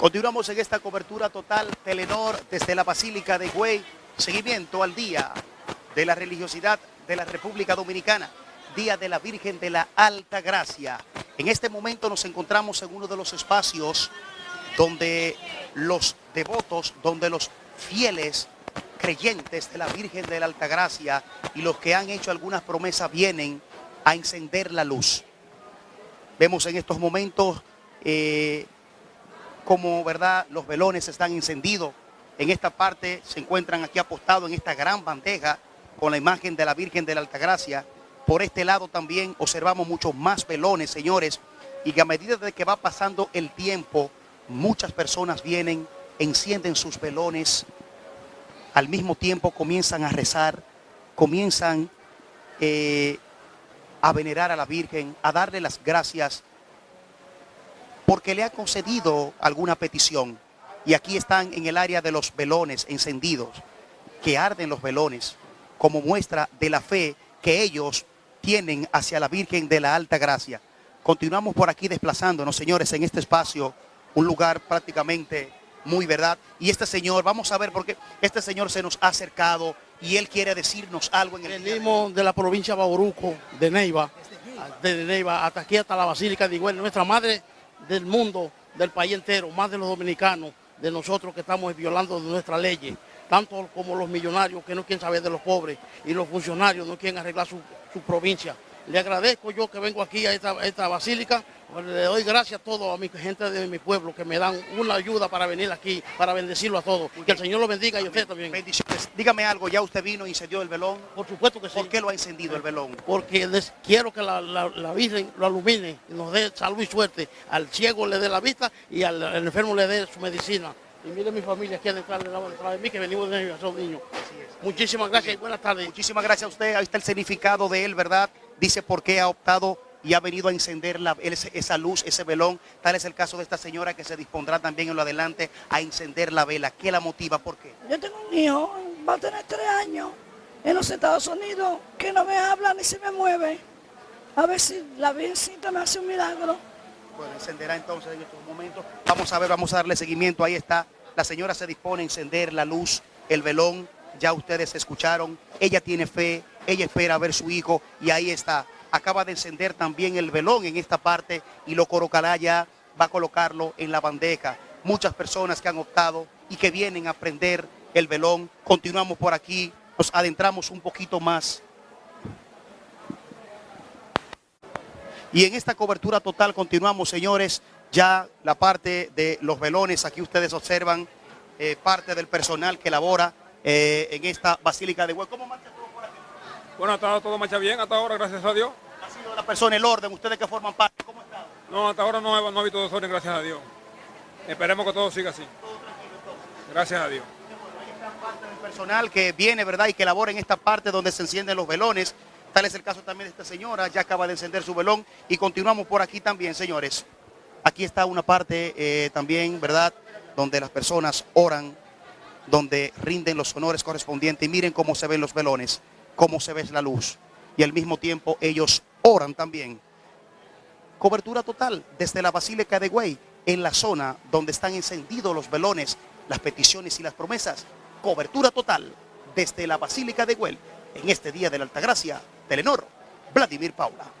Continuamos en esta cobertura total Telenor desde la Basílica de Güey, seguimiento al día de la religiosidad de la República Dominicana, Día de la Virgen de la Alta Gracia. En este momento nos encontramos en uno de los espacios donde los devotos, donde los fieles creyentes de la Virgen de la Alta Gracia y los que han hecho algunas promesas vienen a encender la luz. Vemos en estos momentos eh, como ¿verdad? los velones están encendidos. En esta parte se encuentran aquí apostados en esta gran bandeja con la imagen de la Virgen de la Altagracia. Por este lado también observamos muchos más velones, señores, y que a medida de que va pasando el tiempo, muchas personas vienen, encienden sus velones, al mismo tiempo comienzan a rezar, comienzan eh, a venerar a la Virgen, a darle las gracias porque le ha concedido alguna petición. Y aquí están en el área de los velones encendidos, que arden los velones, como muestra de la fe que ellos tienen hacia la Virgen de la Alta Gracia. Continuamos por aquí desplazándonos, señores, en este espacio, un lugar prácticamente muy verdad. Y este señor, vamos a ver, porque este señor se nos ha acercado y él quiere decirnos algo en el Venimos de la provincia de Bauruco, de Neiva, de Neiva, hasta aquí, hasta la Basílica de Iguel. Nuestra madre del mundo, del país entero, más de los dominicanos, de nosotros que estamos violando nuestras leyes, tanto como los millonarios que no quieren saber de los pobres y los funcionarios no quieren arreglar su, provincia. Le agradezco yo que vengo aquí a esta basílica le doy gracias a todos, a mi gente de mi pueblo, que me dan una ayuda para venir aquí, para bendecirlo a todos. Que el Señor lo bendiga y usted también. Bendiciones. Dígame algo, ¿ya usted vino y encendió el velón? Por supuesto que sí. ¿Por qué lo ha encendido el velón? Porque quiero que la, Virgen lo alumine, y nos dé salud y suerte. Al ciego le dé la vista y al, enfermo le dé su medicina. Y mire mi familia aquí detrás de, mí, que venimos de son niños. Muchísimas gracias y buenas tardes. Muchísimas gracias a usted. Ahí está el significado de él, ¿verdad? Dice por qué ha optado y ha venido a encender esa luz, ese velón. Tal es el caso de esta señora que se dispondrá también en lo adelante a encender la vela. ¿Qué la motiva? ¿Por qué? Yo tengo un hijo, va a tener tres años en los Estados Unidos, que no me habla ni se me mueve. A ver si la Virgencita me hace un milagro. Bueno, encenderá entonces en estos momentos. Vamos a ver, vamos a darle seguimiento. Ahí está. La señora se dispone a encender la luz, el velón. Ya ustedes escucharon. Ella tiene fe, ella espera ver su hijo y ahí está acaba de encender también el velón en esta parte y lo colocará ya, va a colocarlo en la bandeja. Muchas personas que han optado y que vienen a prender el velón. Continuamos por aquí, nos adentramos un poquito más. Y en esta cobertura total continuamos, señores, ya la parte de los velones, aquí ustedes observan eh, parte del personal que labora eh, en esta Basílica de Hueco. ¿Cómo bueno, ha estado todo marcha bien hasta ahora, gracias a Dios. ¿Ha sido la persona, el orden, ustedes que forman parte? ¿Cómo está? No, hasta ahora no, ha habido desorden, gracias a Dios. Esperemos que todo siga así. Gracias a Dios. Parte del personal que viene, ¿verdad? Y que labora en esta parte donde se encienden los velones. Tal es el caso también de esta señora, ya acaba de encender su velón. Y continuamos por aquí también, señores. Aquí está una parte eh, también, ¿verdad? Donde las personas oran, donde rinden los honores correspondientes. Y miren cómo se ven los velones cómo se ve la luz. Y al mismo tiempo ellos oran también. Cobertura total desde la Basílica de Güey, en la zona donde están encendidos los velones, las peticiones y las promesas. Cobertura total desde la Basílica de Güey, en este día de la Altagracia, Telenor, Vladimir Paula.